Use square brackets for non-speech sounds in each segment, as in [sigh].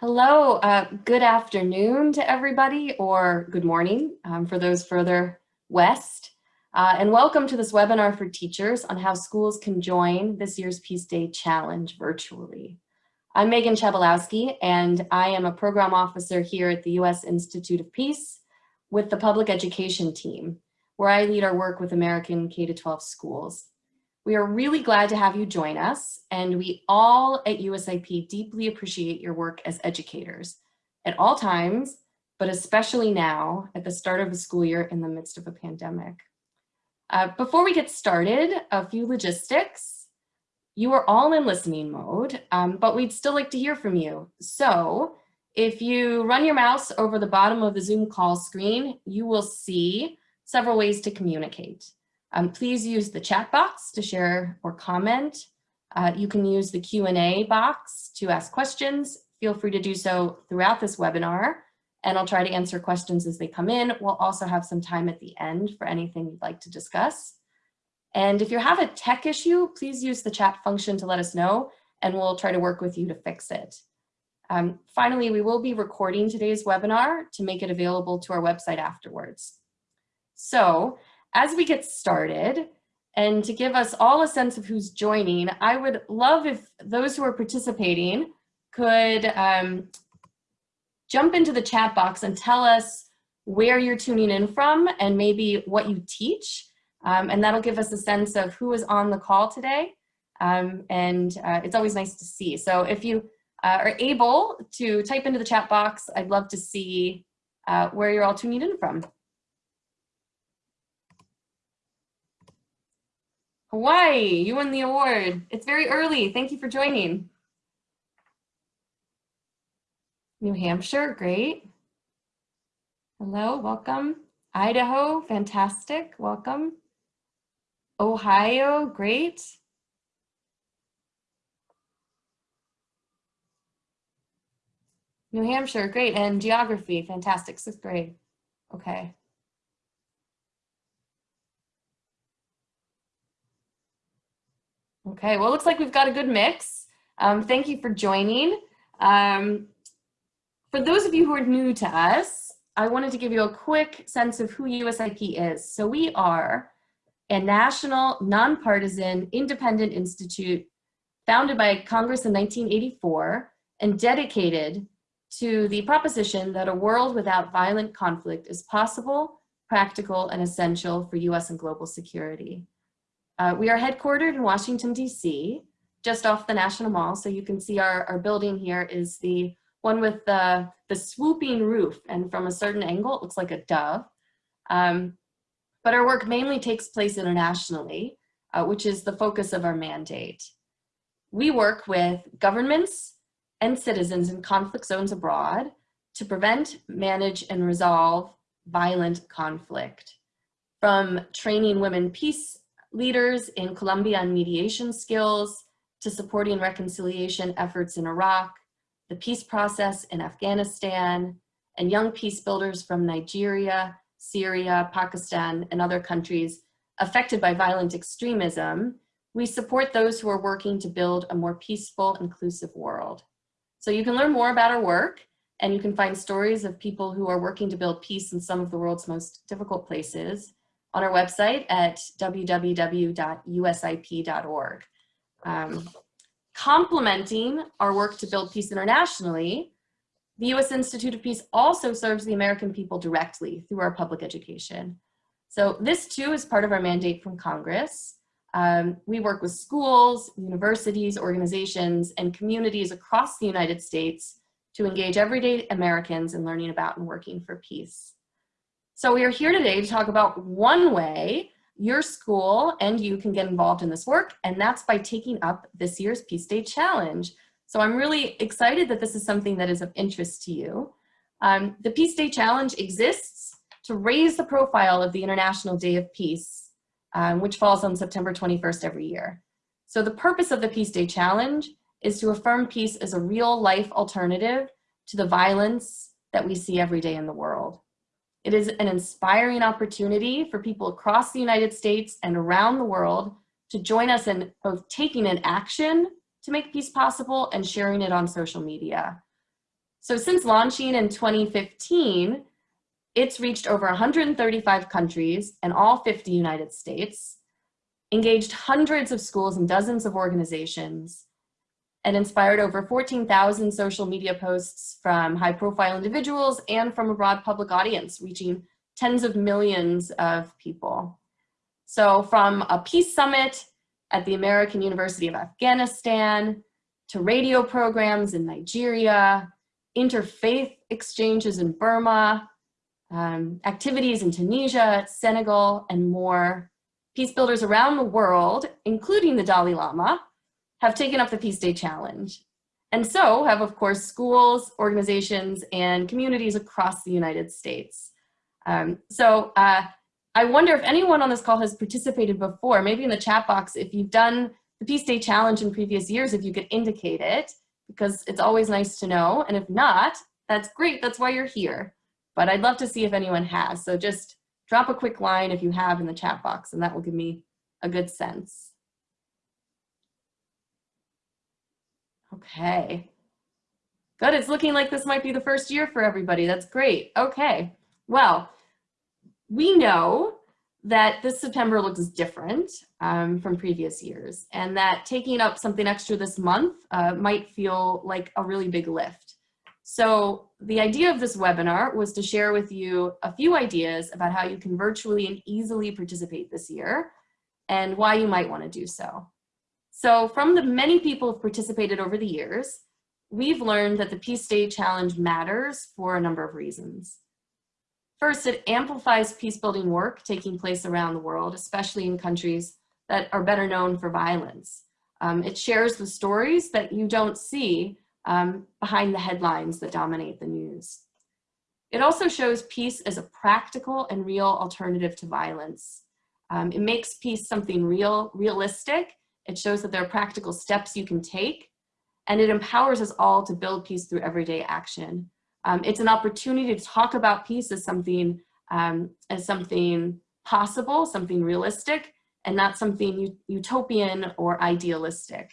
Hello, uh, good afternoon to everybody, or good morning um, for those further west. Uh, and welcome to this webinar for teachers on how schools can join this year's Peace Day Challenge virtually. I'm Megan Chabalowski, and I am a program officer here at the U.S. Institute of Peace with the public education team, where I lead our work with American K-12 schools. We are really glad to have you join us, and we all at USIP deeply appreciate your work as educators at all times, but especially now at the start of a school year in the midst of a pandemic. Uh, before we get started, a few logistics. You are all in listening mode, um, but we'd still like to hear from you. So if you run your mouse over the bottom of the Zoom call screen, you will see several ways to communicate. Um, please use the chat box to share or comment. Uh, you can use the Q&A box to ask questions. Feel free to do so throughout this webinar, and I'll try to answer questions as they come in. We'll also have some time at the end for anything you'd like to discuss. And if you have a tech issue, please use the chat function to let us know, and we'll try to work with you to fix it. Um, finally, we will be recording today's webinar to make it available to our website afterwards. So as we get started, and to give us all a sense of who's joining, I would love if those who are participating could um, jump into the chat box and tell us where you're tuning in from and maybe what you teach. Um, and that'll give us a sense of who is on the call today. Um, and uh, it's always nice to see. So if you uh, are able to type into the chat box, I'd love to see uh, where you're all tuning in from. Hawaii, you won the award. It's very early. Thank you for joining. New Hampshire, great. Hello, welcome. Idaho, fantastic, welcome. Ohio, great. New Hampshire, great. And geography, fantastic, sixth grade. Okay. Okay, well, it looks like we've got a good mix. Um, thank you for joining. Um, for those of you who are new to us, I wanted to give you a quick sense of who USIP is. So we are a national, nonpartisan, independent institute founded by Congress in 1984 and dedicated to the proposition that a world without violent conflict is possible, practical, and essential for US and global security. Uh, we are headquartered in Washington, DC, just off the National Mall. So you can see our, our building here is the one with the, the swooping roof. And from a certain angle, it looks like a dove. Um, but our work mainly takes place internationally, uh, which is the focus of our mandate. We work with governments and citizens in conflict zones abroad to prevent, manage, and resolve violent conflict. From training women peace leaders in Colombia on mediation skills, to supporting reconciliation efforts in Iraq, the peace process in Afghanistan, and young peace builders from Nigeria, Syria, Pakistan, and other countries affected by violent extremism, we support those who are working to build a more peaceful, inclusive world. So you can learn more about our work, and you can find stories of people who are working to build peace in some of the world's most difficult places on our website at www.usip.org. Um, complementing our work to build peace internationally, the U.S. Institute of Peace also serves the American people directly through our public education. So this too is part of our mandate from Congress. Um, we work with schools, universities, organizations, and communities across the United States to engage everyday Americans in learning about and working for peace. So we are here today to talk about one way your school and you can get involved in this work, and that's by taking up this year's Peace Day Challenge. So I'm really excited that this is something that is of interest to you. Um, the Peace Day Challenge exists to raise the profile of the International Day of Peace, um, which falls on September 21st every year. So the purpose of the Peace Day Challenge is to affirm peace as a real life alternative to the violence that we see every day in the world. It is an inspiring opportunity for people across the United States and around the world to join us in both taking an action to make peace possible and sharing it on social media. So since launching in 2015, it's reached over 135 countries and all 50 United States, engaged hundreds of schools and dozens of organizations, and inspired over 14,000 social media posts from high profile individuals and from a broad public audience, reaching tens of millions of people. So from a peace summit at the American University of Afghanistan, to radio programs in Nigeria, interfaith exchanges in Burma, um, activities in Tunisia, Senegal, and more. Peace builders around the world, including the Dalai Lama, have taken up the Peace Day Challenge. And so have, of course, schools, organizations, and communities across the United States. Um, so uh, I wonder if anyone on this call has participated before, maybe in the chat box, if you've done the Peace Day Challenge in previous years, if you could indicate it, because it's always nice to know. And if not, that's great, that's why you're here. But I'd love to see if anyone has. So just drop a quick line if you have in the chat box, and that will give me a good sense. Okay. Good, it's looking like this might be the first year for everybody. That's great. Okay, well, we know that this September looks different um, from previous years and that taking up something extra this month uh, might feel like a really big lift. So the idea of this webinar was to share with you a few ideas about how you can virtually and easily participate this year and why you might want to do so. So from the many people who've participated over the years, we've learned that the Peace Day Challenge matters for a number of reasons. First, it amplifies peace building work taking place around the world, especially in countries that are better known for violence. Um, it shares the stories that you don't see um, behind the headlines that dominate the news. It also shows peace as a practical and real alternative to violence. Um, it makes peace something real, realistic, it shows that there are practical steps you can take, and it empowers us all to build peace through everyday action. Um, it's an opportunity to talk about peace as something, um, as something possible, something realistic, and not something utopian or idealistic.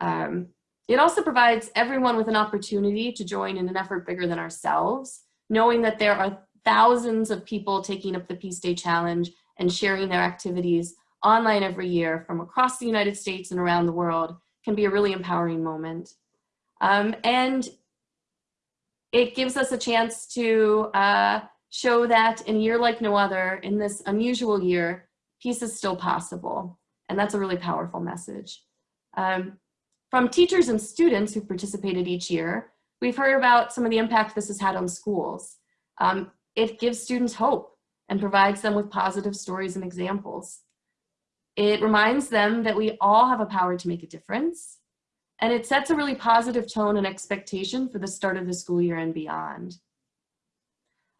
Um, it also provides everyone with an opportunity to join in an effort bigger than ourselves, knowing that there are thousands of people taking up the Peace Day Challenge and sharing their activities online every year from across the United States and around the world can be a really empowering moment. Um, and it gives us a chance to uh, show that in a year like no other, in this unusual year, peace is still possible. And that's a really powerful message. Um, from teachers and students who participated each year, we've heard about some of the impact this has had on schools. Um, it gives students hope and provides them with positive stories and examples. It reminds them that we all have a power to make a difference. And it sets a really positive tone and expectation for the start of the school year and beyond.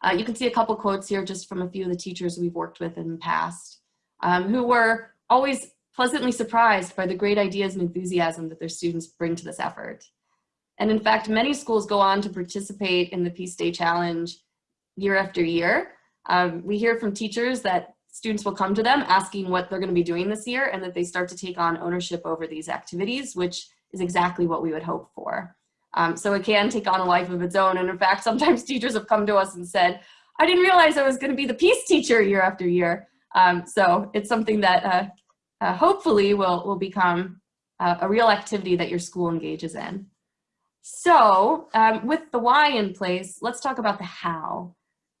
Uh, you can see a couple quotes here just from a few of the teachers we've worked with in the past um, who were always pleasantly surprised by the great ideas and enthusiasm that their students bring to this effort. And in fact, many schools go on to participate in the Peace Day Challenge year after year. Um, we hear from teachers that students will come to them asking what they're going to be doing this year and that they start to take on ownership over these activities, which is exactly what we would hope for. Um, so it can take on a life of its own. And in fact, [laughs] sometimes teachers have come to us and said, I didn't realize I was going to be the peace teacher year after year. Um, so it's something that uh, uh, hopefully will, will become uh, a real activity that your school engages in. So um, with the why in place, let's talk about the how.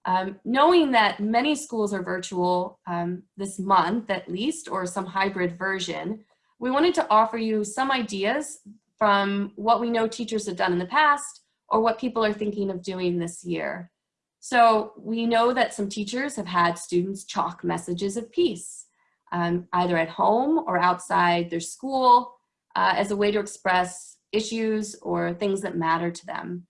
Um, knowing that many schools are virtual um, this month at least, or some hybrid version, we wanted to offer you some ideas from what we know teachers have done in the past or what people are thinking of doing this year. So we know that some teachers have had students chalk messages of peace, um, either at home or outside their school uh, as a way to express issues or things that matter to them.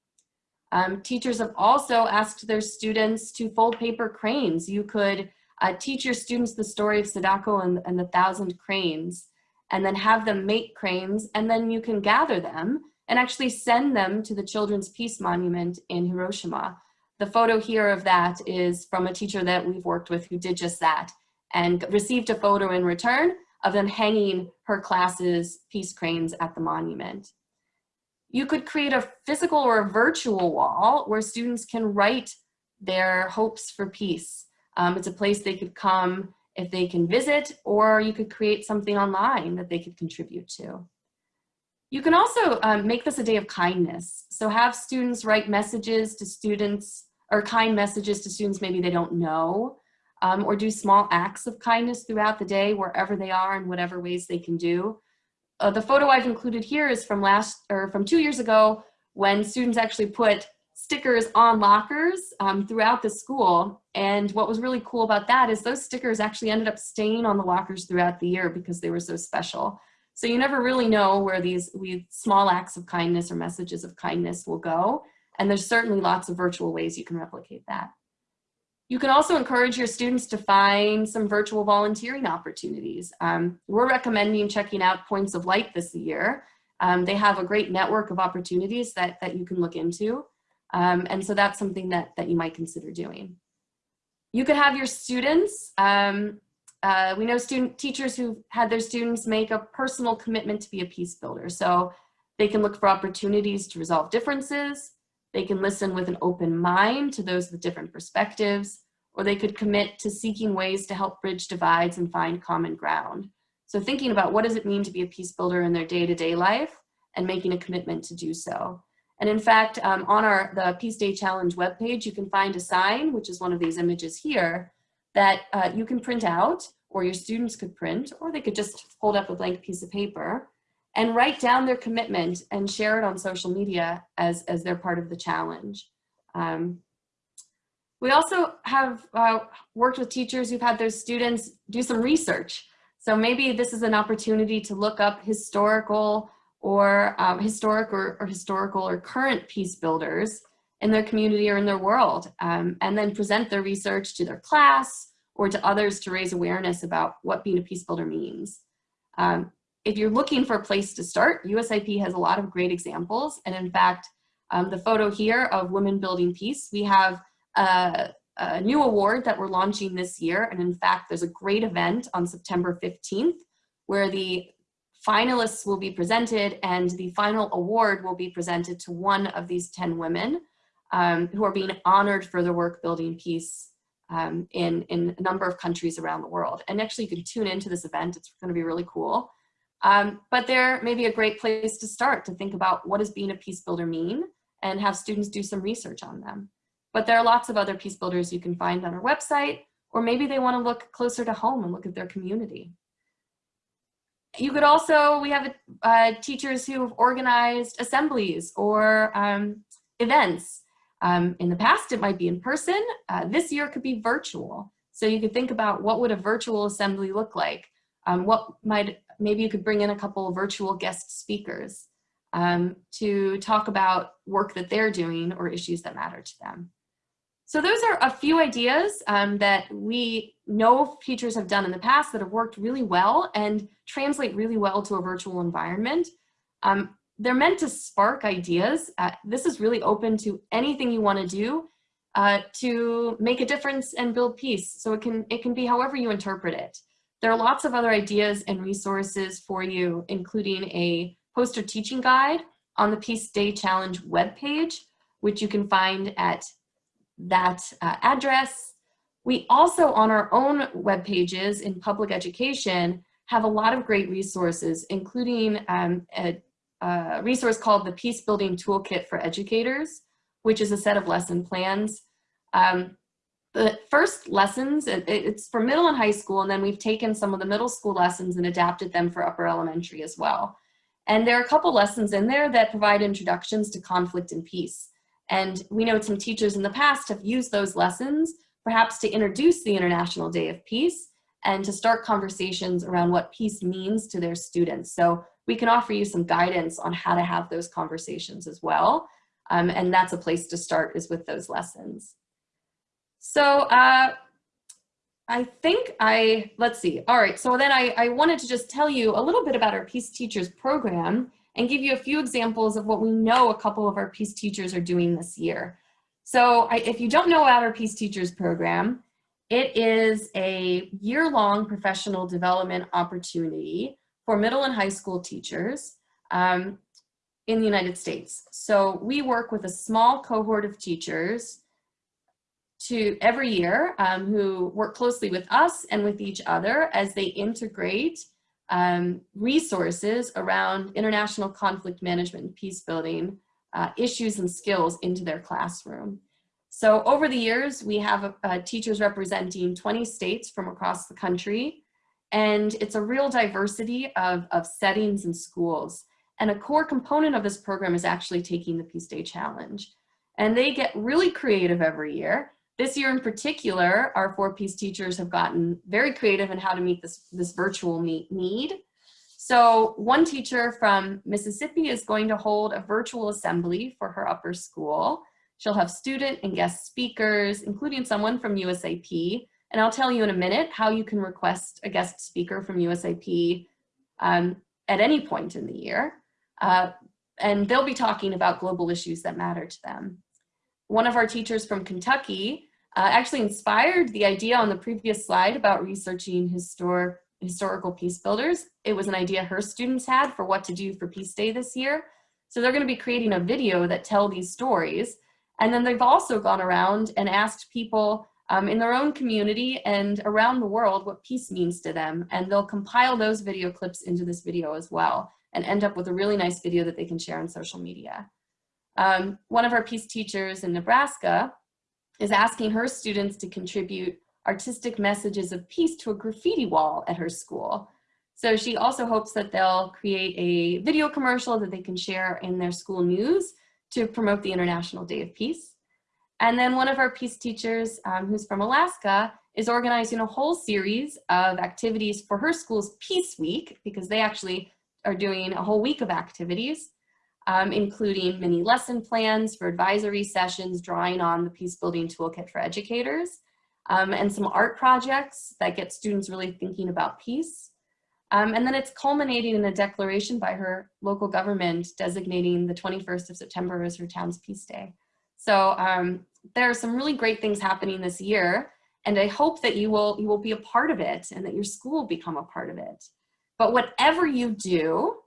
Um, teachers have also asked their students to fold paper cranes. You could uh, teach your students the story of Sadako and, and the Thousand Cranes, and then have them make cranes, and then you can gather them and actually send them to the Children's Peace Monument in Hiroshima. The photo here of that is from a teacher that we've worked with who did just that and received a photo in return of them hanging her class's peace cranes at the monument You could create a physical or a virtual wall where students can write their hopes for peace. Um, it's a place they could come if they can visit, or you could create something online that they could contribute to. You can also um, make this a day of kindness. So have students write messages to students, or kind messages to students maybe they don't know, um, or do small acts of kindness throughout the day, wherever they are in whatever ways they can do. Uh, the photo I've included here is from last, or from two years ago, when students actually put stickers on lockers um, throughout the school. And what was really cool about that is those stickers actually ended up staying on the lockers throughout the year because they were so special. So you never really know where these we, small acts of kindness or messages of kindness will go. And there's certainly lots of virtual ways you can replicate that. You can also encourage your students to find some virtual volunteering opportunities. Um, we're recommending checking out Points of Light this year. Um, they have a great network of opportunities that, that you can look into. Um, and so that's something that, that you might consider doing. You could have your students, um, uh, we know student teachers who've had their students make a personal commitment to be a peace builder. So they can look for opportunities to resolve differences, they can listen with an open mind to those with different perspectives, or they could commit to seeking ways to help bridge divides and find common ground. So thinking about what does it mean to be a peace builder in their day-to-day -day life and making a commitment to do so. And in fact, um, on our the Peace Day Challenge webpage, you can find a sign, which is one of these images here, that uh, you can print out, or your students could print, or they could just hold up a blank piece of paper and write down their commitment and share it on social media as, as they're part of the challenge. Um, we also have uh, worked with teachers who've had their students do some research. So maybe this is an opportunity to look up historical or um, historic or, or, historical or current peace builders in their community or in their world, um, and then present their research to their class or to others to raise awareness about what being a peace builder means. Um, if you're looking for a place to start, USIP has a lot of great examples. And in fact, um, the photo here of Women Building Peace, we have a, new award that we're launching this year. And in fact, there's a great event on September 15th where the finalists will be presented and the final award will be presented to one of these 10 women um, who are being honored for their work building peace um, in, in a number of countries around the world. And actually you can tune into this event, it's gonna be really cool. Um, but there may be a great place to start to think about what does being a peace builder mean and have students do some research on them. But there are lots of other peace builders you can find on our website, or maybe they wanna look closer to home and look at their community. You could also, we have uh, teachers who have organized assemblies or um, events. Um, in the past, it might be in person. Uh, this year could be virtual. So you could think about what would a virtual assembly look like? Um, what might, maybe you could bring in a couple of virtual guest speakers um, to talk about work that they're doing or issues that matter to them. So those are a few ideas um, that we know teachers have done in the past that have worked really well and translate really well to a virtual environment. Um, they're meant to spark ideas. Uh, this is really open to anything you want to do uh, to make a difference and build peace. So it can, it can be however you interpret it. There are lots of other ideas and resources for you, including a poster teaching guide on the Peace Day Challenge webpage, which you can find at that uh, address. We also on our own web pages in public education have a lot of great resources, including um, a, a, resource called the Peace Building Toolkit for Educators, which is a set of lesson plans. Um, the first lessons, it, it's for middle and high school, and then we've taken some of the middle school lessons and adapted them for upper elementary as well. And there are a couple lessons in there that provide introductions to conflict and peace. And we know some teachers in the past have used those lessons perhaps to introduce the International Day of Peace and to start conversations around what peace means to their students. So we can offer you some guidance on how to have those conversations as well. Um, and that's a place to start is with those lessons. So uh, I think I, let's see. All right, so then I, I wanted to just tell you a little bit about our Peace Teachers program and give you a few examples of what we know a couple of our Peace teachers are doing this year. So I, if you don't know about our Peace Teachers program, it is a year-long professional development opportunity for middle and high school teachers. Um, in the United States. So we work with a small cohort of teachers to every year um, who work closely with us and with each other as they integrate um, resources around international conflict management and peace building uh, issues and skills into their classroom. So over the years, we have uh, teachers representing 20 states from across the country, and it's a real diversity of, of settings and schools. And a core component of this program is actually taking the Peace Day Challenge. And they get really creative every year. This year in particular, our four-peace teachers have gotten very creative in how to meet this, this virtual meet need. So one teacher from Mississippi is going to hold a virtual assembly for her upper school. She'll have student and guest speakers, including someone from USIP. And I'll tell you in a minute how you can request a guest speaker from USIP um, at any point in the year. Uh, and they'll be talking about global issues that matter to them. One of our teachers from Kentucky uh, actually inspired the idea on the previous slide about researching historic, historical peace builders. It was an idea her students had for what to do for Peace Day this year. So they're gonna be creating a video that tell these stories. And then they've also gone around and asked people um, in their own community and around the world what peace means to them. And they'll compile those video clips into this video as well and end up with a really nice video that they can share on social media. Um, one of our peace teachers in Nebraska is asking her students to contribute artistic messages of peace to a graffiti wall at her school. So she also hopes that they'll create a video commercial that they can share in their school news to promote the International Day of Peace. And then one of our peace teachers, um, who's from Alaska, is organizing a whole series of activities for her school's Peace Week, because they actually are doing a whole week of activities, um, including mini lesson plans for advisory sessions, drawing on the Peace Building Toolkit for Educators, um, and some art projects that get students really thinking about peace. Um, and then it's culminating in a declaration by her local government designating the 21st of September as her town's Peace Day. So um, there are some really great things happening this year, and I hope that you will, you will be a part of it and that your school will become a part of it. But whatever you do,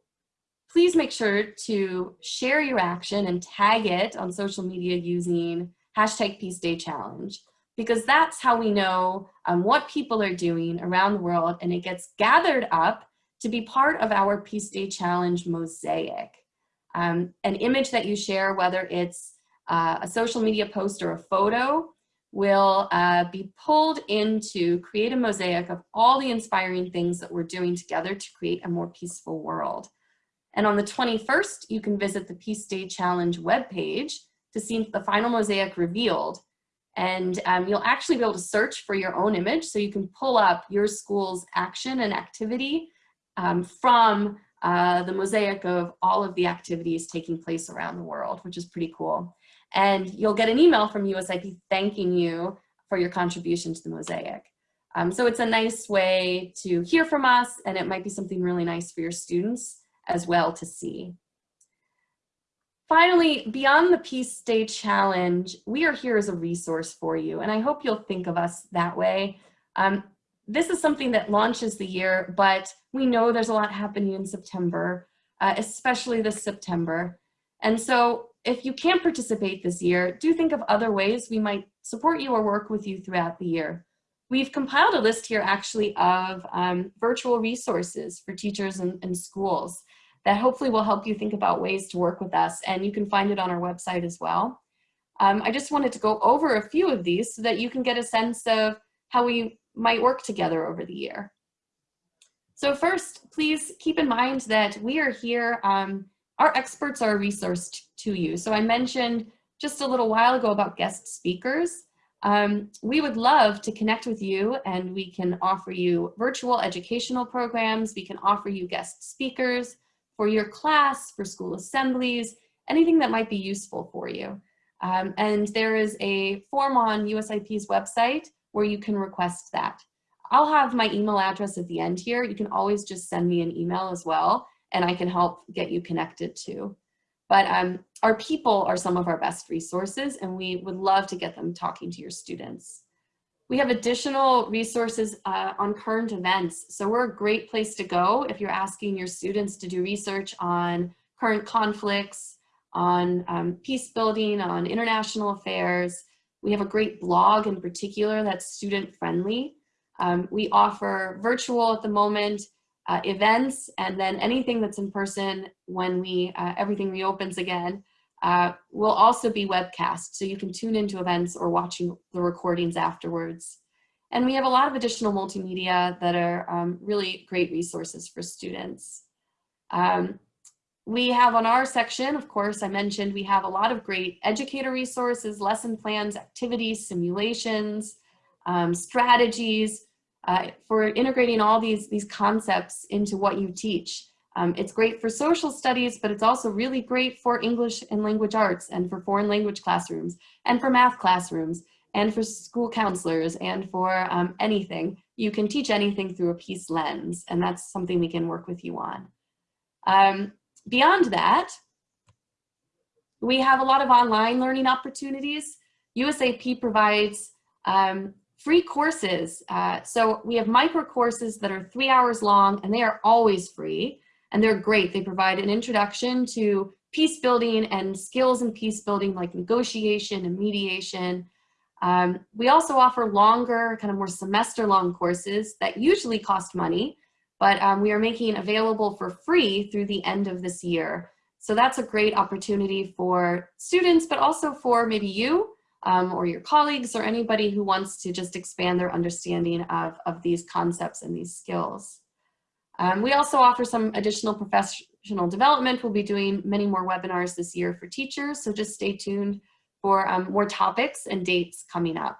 please make sure to share your action and tag it on social media using hashtag Peace Day Challenge, because that's how we know um, what people are doing around the world and it gets gathered up to be part of our Peace Day Challenge mosaic. Um, an image that you share, whether it's uh, a social media post or a photo, will uh, be pulled in to create a mosaic of all the inspiring things that we're doing together to create a more peaceful world. And on the 21st, you can visit the Peace Day Challenge webpage to see the final mosaic revealed. And um, you'll actually be able to search for your own image so you can pull up your school's action and activity um, from uh, the mosaic of all of the activities taking place around the world, which is pretty cool and you'll get an email from USIP thanking you for your contribution to the mosaic. Um, so it's a nice way to hear from us and it might be something really nice for your students as well to see. Finally, beyond the Peace Day Challenge, we are here as a resource for you and I hope you'll think of us that way. Um, this is something that launches the year, but we know there's a lot happening in September, uh, especially this September. And so if you can't participate this year, do think of other ways we might support you or work with you throughout the year. We've compiled a list here actually of um, virtual resources for teachers and, and, schools that hopefully will help you think about ways to work with us and you can find it on our website as well. Um, I just wanted to go over a few of these so that you can get a sense of how we might work together over the year. So first, please keep in mind that we are here um, our experts are a resource to you. So I mentioned just a little while ago about guest speakers. Um, we would love to connect with you and we can offer you virtual educational programs. We can offer you guest speakers for your class, for school assemblies, anything that might be useful for you. Um, and there is a form on USIP's website where you can request that. I'll have my email address at the end here. You can always just send me an email as well and I can help get you connected to. But um, our people are some of our best resources and we would love to get them talking to your students. We have additional resources uh, on current events. So we're a great place to go if you're asking your students to do research on current conflicts, on um, peace building, on international affairs. We have a great blog in particular that's student friendly. Um, we offer virtual at the moment uh, events and then anything that's in person when we uh, everything reopens again uh, will also be webcast. So you can tune into events or watching the recordings afterwards. And we have a lot of additional multimedia that are um, really great resources for students. Um, we have on our section, of course, I mentioned we have a lot of great educator resources, lesson plans, activities, simulations, um, strategies uh, for integrating all these, these concepts into what you teach. Um, it's great for social studies, but it's also really great for English and language arts and for foreign language classrooms and for math classrooms and for school counselors and for um, anything. You can teach anything through a peace lens, and that's something we can work with you on. Um, Beyond that, we have a lot of online learning opportunities. USIP provides um, free courses. Uh, so we have micro courses that are three hours long and they are always free and they're great. They provide an introduction to peace building and skills in peace building like negotiation and mediation. Um, we also offer longer, kind of more semester long courses that usually cost money, but um, we are making available for free through the end of this year. So that's a great opportunity for students, but also for maybe you um, or your colleagues or anybody who wants to just expand their understanding of, of these concepts and these skills. Um, we also offer some additional professional development. We'll be doing many more webinars this year for teachers, so just stay tuned for um, more topics and dates coming up.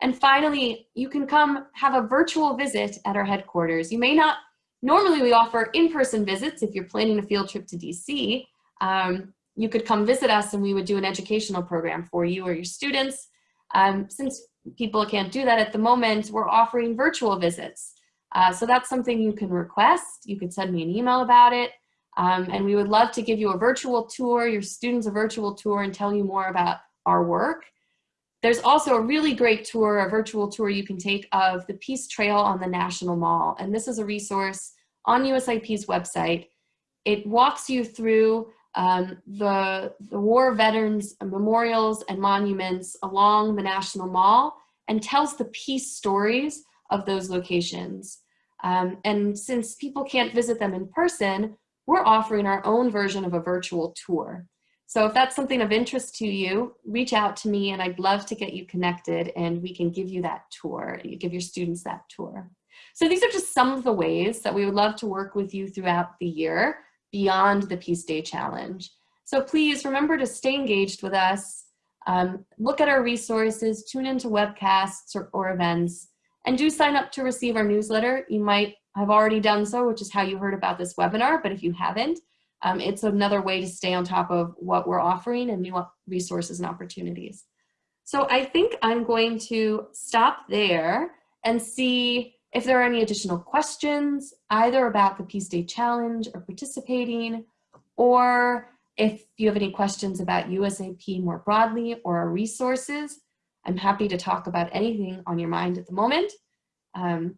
And finally, you can come have a virtual visit at our headquarters. You may not, normally we offer in-person visits if you're planning a field trip to DC. Um, you could come visit us and we would do an educational program for you or your students. Um, since people can't do that at the moment, we're offering virtual visits. Uh, so that's something you can request. You could send me an email about it. Um, and we would love to give you a virtual tour, your students a virtual tour and tell you more about our work. There's also a really great tour, a virtual tour you can take of the Peace Trail on the National Mall. And this is a resource on USIP's website. It walks you through um, the, the war veterans memorials and monuments along the National Mall and tells the peace stories of those locations. Um, and since people can't visit them in person, we're offering our own version of a virtual tour. So if that's something of interest to you, reach out to me and I'd love to get you connected and we can give you that tour, you give your students that tour. So these are just some of the ways that we would love to work with you throughout the year beyond the Peace Day Challenge. So please remember to stay engaged with us, um, look at our resources, tune into webcasts or, or events, and do sign up to receive our newsletter. You might have already done so, which is how you heard about this webinar, but if you haven't, um, it's another way to stay on top of what we're offering and new resources and opportunities. So I think I'm going to stop there and see if there are any additional questions, either about the Peace Day Challenge or participating, or if you have any questions about USIP more broadly or our resources, I'm happy to talk about anything on your mind at the moment. Um,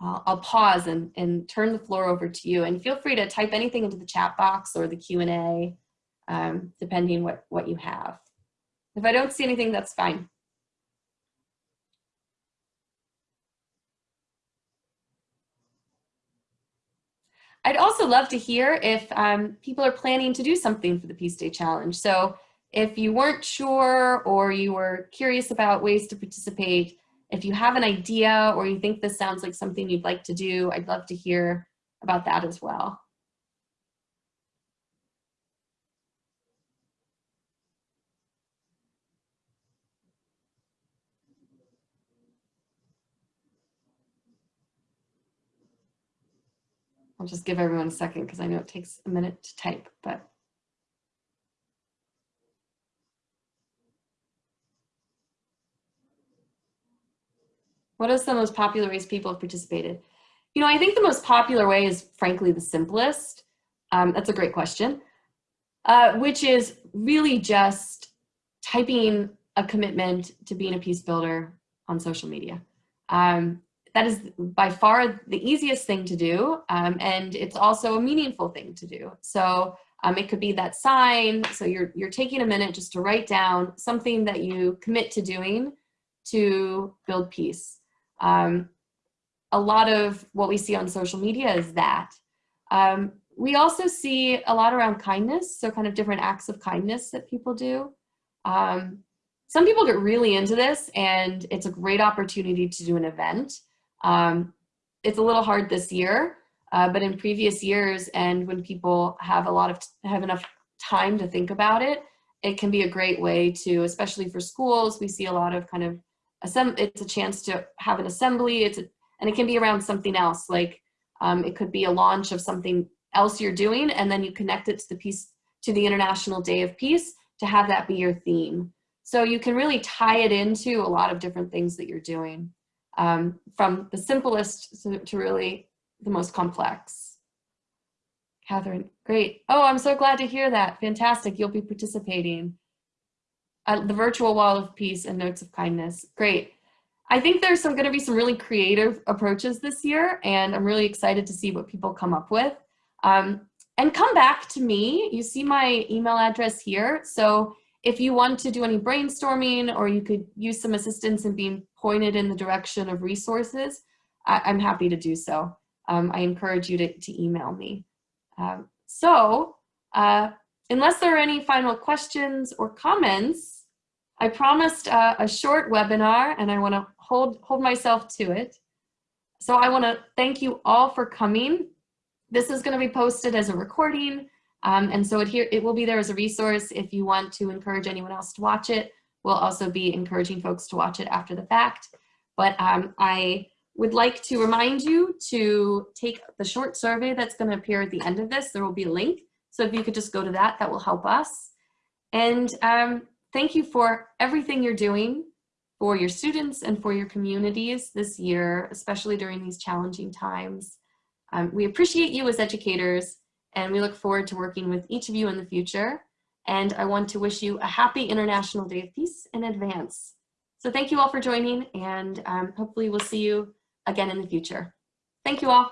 I'll, I'll pause and, and turn the floor over to you and feel free to type anything into the chat box or the Q&A, um, depending what, what you have. If I don't see anything, that's fine. I'd also love to hear if um, people are planning to do something for the Peace Day Challenge. So if you weren't sure or you were curious about ways to participate, if you have an idea or you think this sounds like something you'd like to do, I'd love to hear about that as well. I'll just give everyone a second because I know it takes a minute to type, but What is the most popular ways people have participated? You know, I think the most popular way is frankly the simplest. Um, that's a great question, uh, which is really just typing a commitment to being a peace builder on social media. Um, that is by far the easiest thing to do, um, and it's also a meaningful thing to do. So Um, it could be that sign. So you're, you're taking a minute just to write down something that you commit to doing to build peace. Um, a lot of what we see on social media is that. Um, we also see a lot around kindness, so kind of different acts of kindness that people do. Um, some people get really into this and it's a great opportunity to do an event. Um, it's a little hard this year, uh, but in previous years and when people have a lot of, have enough time to think about it, it can be a great way to, especially for schools, we see a lot of kind of, it's a chance to have an assembly, it's a, and it can be around something else, like um, it could be a launch of something else you're doing, and then you connect it to the piece to the International Day of Peace to have that be your theme. So you can really tie it into a lot of different things that you're doing, um, from the simplest to, to really the most complex. Catherine, great. Oh, I'm so glad to hear that. Fantastic. You'll be participating. At the virtual wall of peace and notes of kindness. Great. I think there's some going to be some really creative approaches this year, and I'm really excited to see what people come up with. Um, and come back to me. You see my email address here. So if you want to do any brainstorming or you could use some assistance in being pointed in the direction of resources, I am happy to do so. Um, I encourage you to, to email me. Um, so uh, unless there are any final questions or comments, I promised uh, a short webinar and I want to hold, hold myself to it. So I want to thank you all for coming. This is going to be posted as a recording. Um, and so it, here, it will be there as a resource if you want to encourage anyone else to watch it. We'll also be encouraging folks to watch it after the fact. But um, I would like to remind you to take the short survey that's going to appear at the end of this. There will be a link. So if you could just go to that, that will help us. And um, thank you for everything you're doing for your students and for your communities this year, especially during these challenging times. Um, we appreciate you as educators and we look forward to working with each of you in the future. And I want to wish you a happy International Day of Peace in advance. So thank you all for joining and um, hopefully we'll see you again in the future. Thank you all.